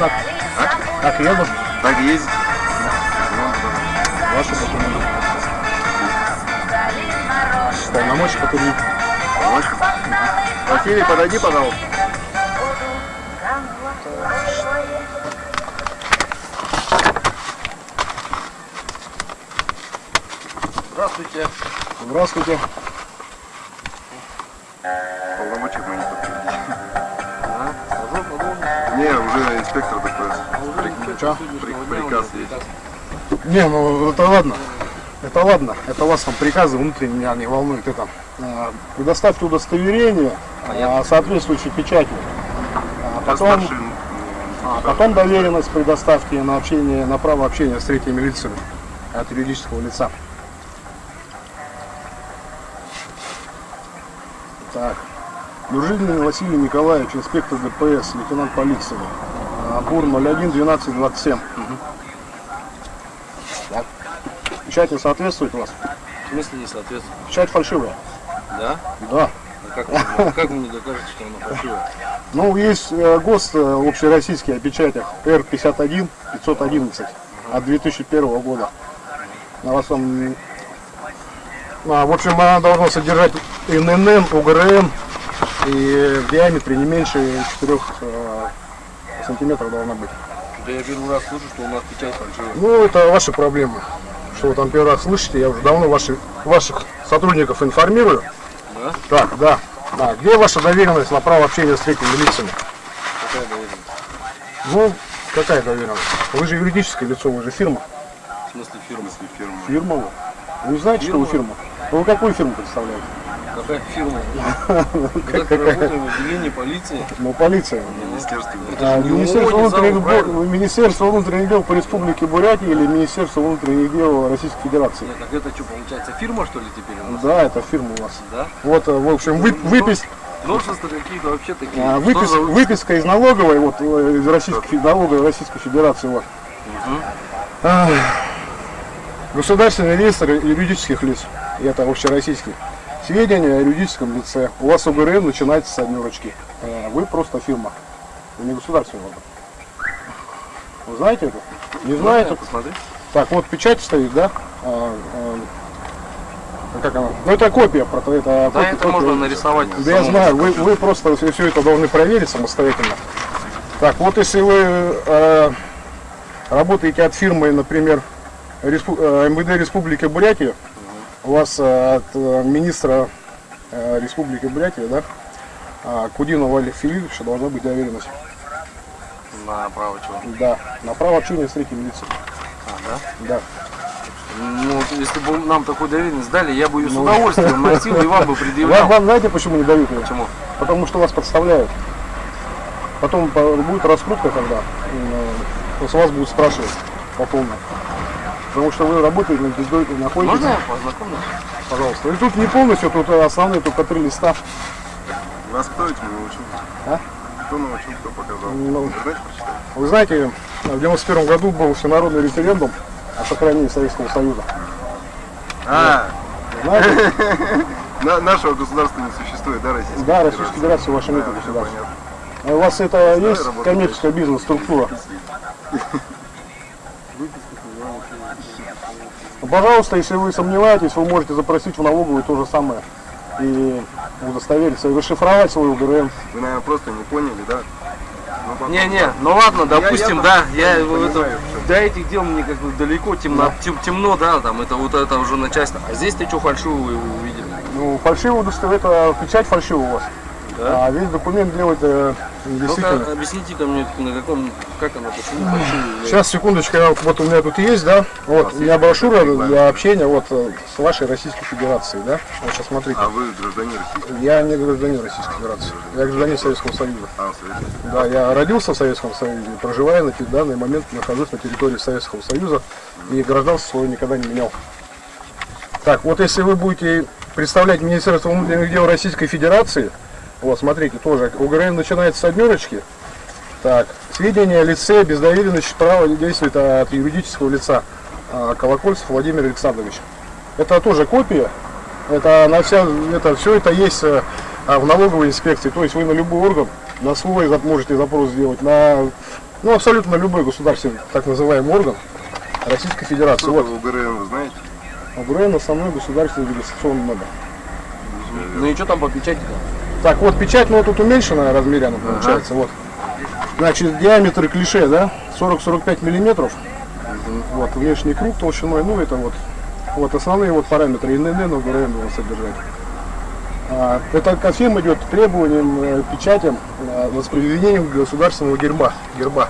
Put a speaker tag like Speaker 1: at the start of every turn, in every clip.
Speaker 1: Так.
Speaker 2: А?
Speaker 1: Так еду.
Speaker 2: Так и ездить.
Speaker 1: Ваши документы. Полномочия покурить.
Speaker 2: Помочь? Василий, подойди, пожалуйста.
Speaker 1: Здравствуйте. Здравствуйте.
Speaker 2: Не, уже инспектор? При- Приказ есть.
Speaker 1: Не, ну это ладно. Это ладно. Это у вас там приказы внутренние меня не волнует. Это а, предоставьте удостоверение а, соответствующей печатью. А потом, а потом доверенность предоставьте на общение, на право общения с третьими лицами от юридического лица. Так. Дружинин Василий Николаевич, инспектор ДПС, лейтенант полиции. А, Бур 01 12 27. Так. Печать не соответствует у вас?
Speaker 3: В смысле не соответствует?
Speaker 1: Печать фальшивая.
Speaker 3: Да?
Speaker 1: Да.
Speaker 3: А как, вы, как вы мне докажете, что она фальшивая?
Speaker 1: Ну, есть э, ГОСТ э, общероссийский о печатях Р-51 511 от 2001 года. На вас м, а, в общем, она должна содержать ННН, УГРН и в диаметре не меньше 4 э, сантиметров должна быть.
Speaker 3: Да я первый раз слышу, что у нас печать фальшивая.
Speaker 1: Ну, это ваши проблемы. Что вы там первый раз слышите, я уже давно ваши, ваших сотрудников информирую.
Speaker 3: Да?
Speaker 1: Так, да. Да, где ваша доверенность на право общения с третьими лицами?
Speaker 3: Какая доверенность?
Speaker 1: Ну, какая доверенность? Вы же юридическое лицо, вы же фирма.
Speaker 3: В смысле фирма?
Speaker 2: фирма.
Speaker 1: Фирма вы. Вы знаете, что вы фирма? Вы какую фирму представляете?
Speaker 3: Какая фирма? Так работаем в отделении полиции.
Speaker 1: Ну, полиция.
Speaker 2: Министерство.
Speaker 1: А, Министерство, внутренних дел? Министерство внутренних дел по Республике Бурятия или Министерство внутренних дел Российской Федерации?
Speaker 3: Нет, так это что, получается, фирма, что ли, теперь у нас?
Speaker 1: Да, это фирма у вас.
Speaker 3: Да?
Speaker 1: Вот, э, в общем, вы, выпис,
Speaker 3: Новшества какие-то вообще такие.
Speaker 1: а, выпис,
Speaker 3: за-
Speaker 1: выписка из налоговой, вот, э, из Российской, налоговой Российской Федерации, вот. Ах. Государственный реестр юридических лиц, и это общероссийский. Сведения о юридическом лице. У вас УГРН начинается с однерочки. Э, Вы просто фирма. Вы не государственный орган. Вы знаете это? Не знаете?
Speaker 3: Посмотри.
Speaker 1: Так, вот печать стоит, да? А, а, как она? Ну это копия, прото- это
Speaker 3: Да,
Speaker 1: копия-
Speaker 3: это
Speaker 1: копия.
Speaker 3: можно нарисовать.
Speaker 1: Да я знаю, вы, вы просто все, все это должны проверить самостоятельно. Так, вот если вы э, работаете от фирмы, например, Респу- э, МВД Республики Бурятия, у вас э, от э, министра э, Республики Бурятия, да, а, Кудинова Олега Филипповича должна быть доверенность.
Speaker 3: На право чего?
Speaker 1: Да, на право общения с третьим лицом.
Speaker 3: А, да?
Speaker 1: Да.
Speaker 3: Ну, если бы нам такую доверенность дали, я бы ее с удовольствием носил и вам бы
Speaker 1: Вам,
Speaker 3: предъявлял.
Speaker 1: вам знаете, почему не дают ее?
Speaker 3: Почему?
Speaker 1: Потому что вас подставляют. Потом по- будет раскрутка, когда э, с вас будут спрашивать по полной. Потому что вы работаете, находитесь, находитесь
Speaker 3: Можно я познакомлюсь?
Speaker 1: пожалуйста. И тут не полностью, тут э, основные только три листа.
Speaker 2: Вас кто этим научил?
Speaker 1: А?
Speaker 2: Кто научил, кто показал?
Speaker 1: Ну. Вы знаете, в 91 году был всенародный референдум о сохранении Советского Союза.
Speaker 2: А,
Speaker 1: Знаете?
Speaker 2: на- нашего государства не существует, да, Российской
Speaker 1: Да? Российской Федерации ваша нет
Speaker 2: Да, всё
Speaker 1: государства. А У вас это есть коммерческая бизнес-структура? Ну, Пожалуйста, если вы сомневаетесь, вы можете запросить в налоговую то же самое и удостовериться, и расшифровать свой УГРН.
Speaker 2: Вы, наверное, просто не поняли, да? Ну,
Speaker 3: Не-не, ну ладно, допустим,
Speaker 2: я
Speaker 3: да,
Speaker 2: там
Speaker 3: я это,
Speaker 2: понимаю,
Speaker 3: до этих дел мне как бы далеко, темно, тем- темно, да, там это вот это уже начальство. А здесь ты что фальшивую увидели?
Speaker 1: Ну, фальшивое удостоверение, это печать фальшивая у вас.
Speaker 3: Да?
Speaker 1: А весь документ делать э, действительно.
Speaker 3: Ну-ка, объясните-ка мне, на каком, как она, почему?
Speaker 1: Сейчас, секундочку, я, вот у меня тут есть, да, вот, у меня брошюра для общения вот э, с вашей Российской Федерацией, да, вот сейчас смотрите.
Speaker 2: А вы гражданин Российской
Speaker 1: Я не гражданин Российской Федерации, я гражданин Советского Союза.
Speaker 2: а, Советской
Speaker 1: Да, я родился в Советском Союзе, проживая на данный момент, нахожусь на территории Советского Союза и гражданство свое никогда не менял. Так, вот если вы будете представлять Министерство внутренних дел Российской Федерации, вот смотрите, тоже УГРН начинается с однерочки. Так, сведения о лице без доверенности права действует от юридического лица а, Колокольцев Владимир Александрович. Это тоже копия, Это на вся, это все это есть э, а, в налоговой инспекции. То есть вы на любой орган, на свой можете запрос сделать, на ну абсолютно на любой государственный так называемый орган Российской Федерации.
Speaker 2: Что
Speaker 1: Вот.
Speaker 2: УГРН, вы знаете?
Speaker 1: ОБРН основной государственный регистрационный номер.
Speaker 3: Ну и что там по печати
Speaker 1: Так, вот печать, ну тут уменьшенная размеренно получается, вот. Значит, диаметр клише, да, 40-45 миллиметров. Вот, внешний круг толщиной, ну это вот, вот основные вот параметры ИНН, ОГРН должен содержать. А, это ко всем идет требованиям, э, печатям, э, воспроизведением государственного герба. герба.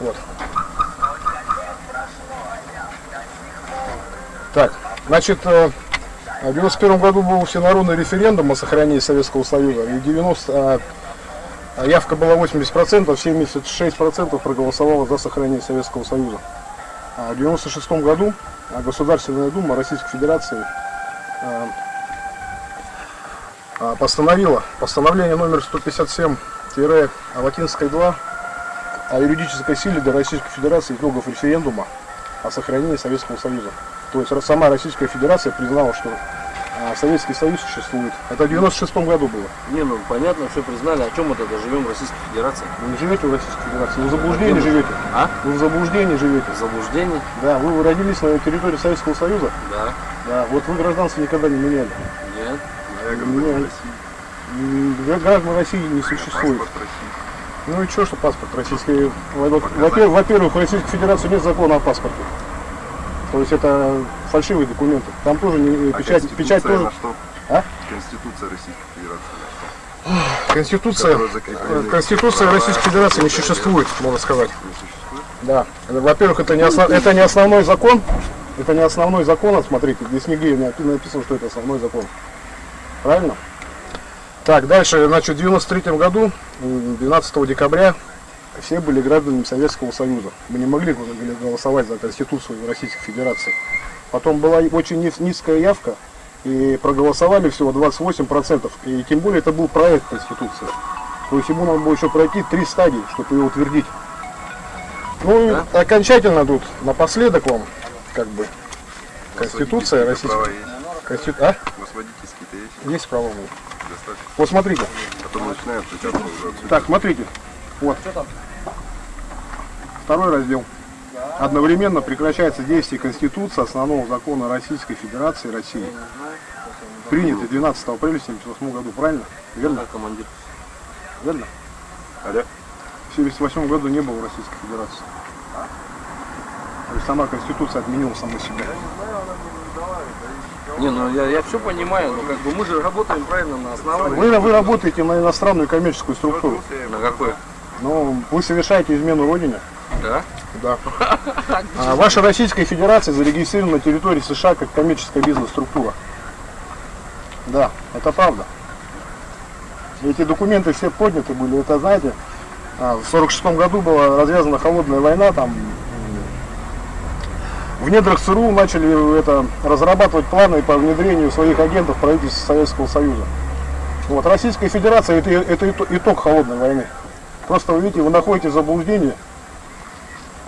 Speaker 1: Вот. Так, значит, э, в 91 году был всенародный референдум о сохранении Советского Союза, и 90, а, а явка была 80%, 76% проголосовало за сохранение Советского Союза. А в 96 году а, Государственная Дума Российской Федерации а, постановила постановление номер 157-2 о юридической силе для Российской Федерации итогов референдума о сохранении Советского Союза. То есть сама Российская Федерация признала, что а, Советский Союз существует. Это в 96 году было.
Speaker 3: Не, ну понятно, все признали. О чем мы тогда живем в Российской Федерации?
Speaker 1: Вы не живете в Российской Федерации, вы в заблуждении живете.
Speaker 3: А?
Speaker 1: Вы в заблуждении живете.
Speaker 3: Заблуждение?
Speaker 1: Да, вы родились на территории Советского Союза.
Speaker 3: Да.
Speaker 1: Да, вот вы гражданство никогда не меняли.
Speaker 3: Нет.
Speaker 2: А я гражданин. России.
Speaker 1: Граждан России не существует. Ну и что, что паспорт российский? Во- Во-первых, во-первых, в Российской Федерации нет закона о паспорте. То есть это фальшивые документы. Там тоже не,
Speaker 2: А
Speaker 1: печать, печать тоже.
Speaker 2: на что?
Speaker 1: А?
Speaker 2: Конституция Российской Федерации?
Speaker 1: Конституция,
Speaker 2: закреплены
Speaker 1: Конституция Российской Федерации не существует, можно сказать. Да. Во-первых, это не, основ- это не основной закон. Это не основной закон, смотрите, здесь нигде не напи- написано, что это основной закон. Правильно? Так, дальше, значит, в 93 году, м, 12 декабря, все были гражданами Советского Союза. Мы не могли голосовать за Конституцию Российской Федерации. Потом была очень низ- низкая явка, и проголосовали всего 28%. И тем более это был проект Конституции. То есть ему надо было еще пройти три стадии, чтобы ее утвердить. Ну и окончательно тут напоследок вам, как бы, Конституция Российской.
Speaker 2: права есть.
Speaker 1: Конститу... А?
Speaker 2: У есть?
Speaker 1: Есть право. будет.
Speaker 2: Достаточно.
Speaker 1: Вот смотрите.
Speaker 2: А то начинают.
Speaker 1: Так, смотрите. Вот. Второй раздел. Одновременно прекращается действие Конституции основного закона Российской Федерации России. Принятый 12 апреля 1978 году. Правильно? Верно?
Speaker 3: Да, командир.
Speaker 1: Верно?
Speaker 2: Алло?
Speaker 1: В 1978 году не было Российской Федерации. То есть сама Конституция отменила саму себя.
Speaker 3: Не, ну я, я все понимаю, но как бы мы же работаем правильно на основании.
Speaker 1: Вы, вы работаете на иностранную коммерческую структуру.
Speaker 3: На какой?
Speaker 1: Но вы совершаете измену Родине.
Speaker 3: Да?
Speaker 1: Да. А ваша Российская Федерация зарегистрирована на территории США как коммерческая бизнес-структура. Да, это правда. Эти документы все подняты были. Это, знаете, а, в 46 году была развязана холодная война, там в недрах ЦРУ начали это, разрабатывать планы по внедрению своих агентов в правительство Советского Союза. Вот, Российская Федерация это, это ито- итог холодной войны. Просто вы видите, вы находитесь в заблуждении,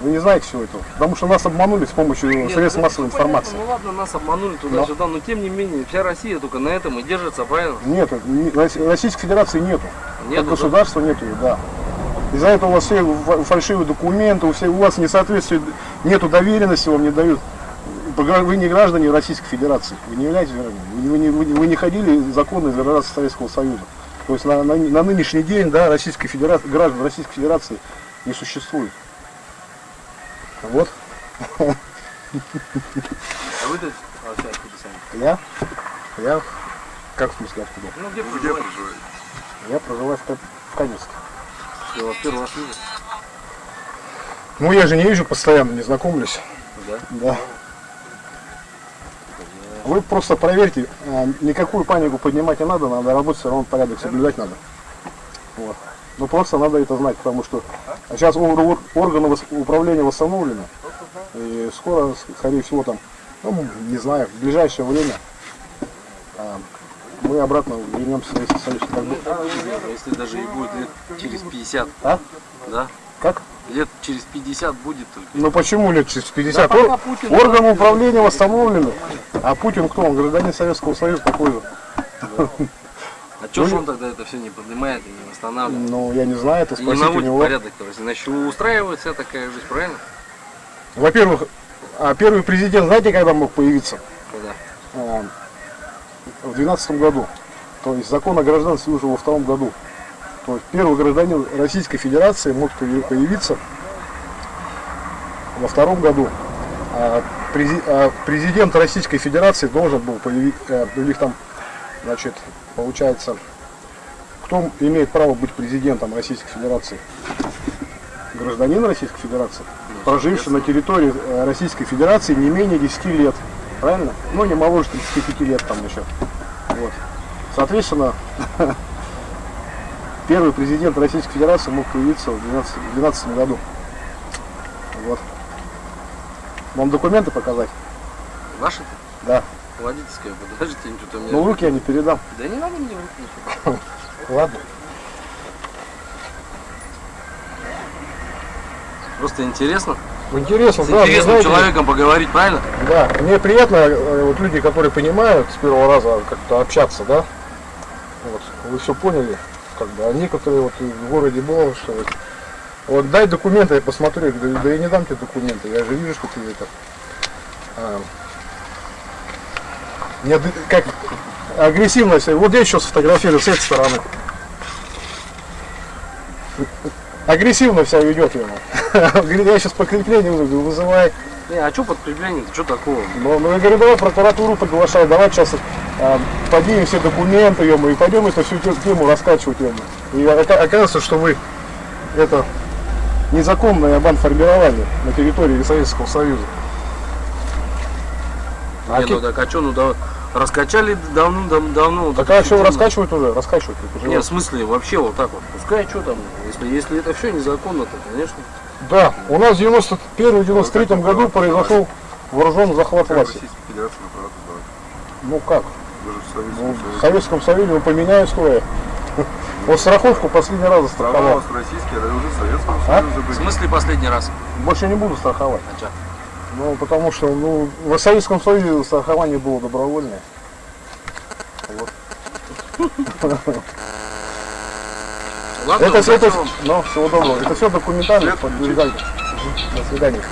Speaker 1: вы не знаете всего этого. Потому что нас обманули с помощью
Speaker 3: Нет,
Speaker 1: средств
Speaker 3: ну,
Speaker 1: массовой
Speaker 3: ну, понятно,
Speaker 1: информации.
Speaker 3: Ну ладно, нас обманули туда-сюда, но тем не менее, вся Россия только на этом и держится, правильно?
Speaker 1: Нет, не- Росси- Российской Федерации нету.
Speaker 3: Нету, да?
Speaker 1: государства нету, да. Из-за этого у вас все фа- фальшивые документы, у, всех, у вас несоответствие, нету доверенности, вам не дают. Вы не граждане Российской Федерации, вы не являетесь гражданами, вы не, вы не- вы не ходили законно из Федерации Советского Союза. То есть на, на- на нынешний день да, Российской Федерации, граждан Российской Федерации не существует. Вот,
Speaker 3: А вы тут вообще откуда сами?
Speaker 1: я, я, как в смысле откуда?
Speaker 3: Ну где
Speaker 2: Где
Speaker 3: проживаете?
Speaker 1: Я проживаю в, в Каменске.
Speaker 3: Я вас первый раз вижу.
Speaker 1: Ну я же не езжу постоянно, не знакомлюсь.
Speaker 3: Да?
Speaker 1: Да. Вы просто проверьте, а, никакую панику поднимать не надо, надо работать, все равно порядок соблюдать надо. Вот. Ну просто надо это знать, потому что сейчас ор- ор- органы управления восстановлены, и скоро, скорее всего, там, ну, не знаю, в ближайшее время а, мы обратно вернемся в Советский Союз. Как бы-
Speaker 3: Ну, Если даже и будет лет через 50,
Speaker 1: А?
Speaker 3: да?
Speaker 1: Как?
Speaker 3: Лет через 50 будет только.
Speaker 1: Ну почему лет через 50?
Speaker 3: Да
Speaker 1: Ор-
Speaker 3: Путин
Speaker 1: Органы управления восстановлены. А Путин кто? Он гражданин Советского Союза такой же.
Speaker 3: А чё ж он тогда это все не поднимает и не восстанавливает?
Speaker 1: Ну, я не знаю, это
Speaker 3: И не
Speaker 1: у него.
Speaker 3: порядок, то есть, иначе устраивает вся такая жизнь, правильно?
Speaker 1: Во-первых, а первый президент, знаете, когда мог появиться?
Speaker 3: Когда?
Speaker 1: А, В 2012 году. То есть закон о гражданстве уже во втором году. То есть первый гражданин Российской Федерации мог появи- появиться во втором году. А а президент Российской Федерации должен был появиться, у них там, значит, получается, кто имеет право быть президентом Российской Федерации? Гражданин Российской Федерации, проживший на территории э, Российской Федерации не менее 10 лет. Правильно? Ну, не моложе 35 лет там еще. Вот. Соответственно, первый президент Российской Федерации мог появиться в 2012 году. Вот. Вам документы показать?
Speaker 3: Ваши-то?
Speaker 1: Да.
Speaker 3: Водительская, подождите, что-то у меня...
Speaker 1: Ну, руки я не передам.
Speaker 3: Да не надо мне руки.
Speaker 1: Ладно.
Speaker 3: Просто интересно.
Speaker 1: Интересно,
Speaker 3: С
Speaker 1: да,
Speaker 3: интересным
Speaker 1: знаете,
Speaker 3: человеком поговорить, правильно?
Speaker 1: Да, мне приятно, э, вот люди, которые понимают с первого раза как-то общаться, да, вот, вы все поняли, как бы, а некоторые вот в городе было, что вот, вот дай документы, я посмотрю, говорю, да я не дам тебе документы, я же вижу, что ты это, а, не как агрессивно себя, вот я еще сфотографирую с этой стороны. Агрессивно себя ведет ему. Говорит, я сейчас подкрепление вызову, вызывай.
Speaker 3: Не, а что подкрепление-то, что такого?
Speaker 1: Ну, ну, я говорю, давай прокуратуру приглашай, давай сейчас э, поднимем все документы, ему, и пойдем эту всю тем- тему раскачивать ему. И ока- оказывается, что вы это незаконное бандформирование на территории Советского Союза. А
Speaker 3: Не, ну так а что, ну да, раскачали давно-давно.
Speaker 1: Так а что раскачивают уже? Раскачивают. это уже
Speaker 3: Нет, в смысле, вообще вот так вот. Пускай что там, если, если это все незаконно, то, конечно.
Speaker 1: Да, у нас в 91-93 году произошел вооруженный захват власти. Ну как?
Speaker 2: В Советском
Speaker 1: Ну, в
Speaker 2: Союзе.
Speaker 1: Советском Союзе вы поменяют стоя. Вот страховку последний раз
Speaker 2: у вас российские, а уже Советского
Speaker 1: А?
Speaker 2: Союза
Speaker 3: В
Speaker 2: были.
Speaker 3: смысле последний раз?
Speaker 1: Больше не буду страховать.
Speaker 3: А?
Speaker 1: Ну, потому что ну, в Советском Союзе страхование было добровольное.
Speaker 3: Ладно,
Speaker 1: Это это, ну, всего доброго. Это все документально. подтверждается. До свидания.